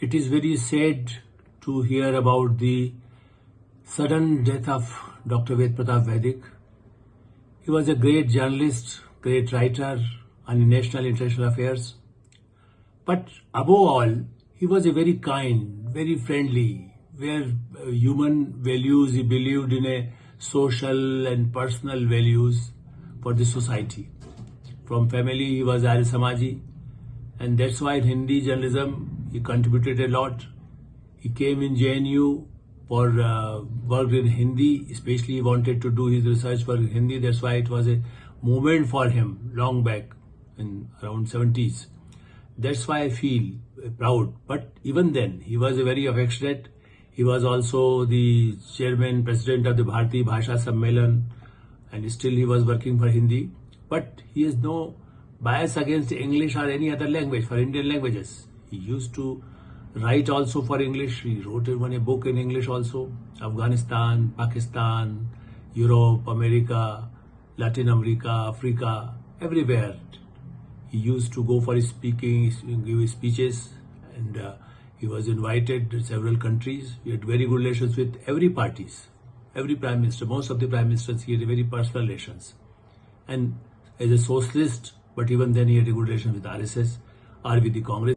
It is very sad to hear about the sudden death of Dr. Ved Pratap Vaidik. He was a great journalist, great writer on national and international affairs. But above all, he was a very kind, very friendly, where uh, human values, he believed in a social and personal values for the society. From family, he was Arya Samaji, and that's why in Hindi journalism he contributed a lot. He came in JNU for uh, worked in Hindi, especially he wanted to do his research for Hindi. That's why it was a movement for him long back in around 70s. That's why I feel proud. But even then, he was a very affectionate. He was also the chairman, president of the Bharati Bhasha Sammelan, and still he was working for Hindi. But he has no bias against English or any other language for Indian languages. He used to write also for English. He wrote one a book in English also. Afghanistan, Pakistan, Europe, America, Latin America, Africa, everywhere. He used to go for speaking, give speeches, and uh, he was invited to several countries. He had very good relations with every parties, every prime minister. Most of the prime ministers he had very personal relations, and as a socialist, but even then he had a good relation with RSS or with the Congress.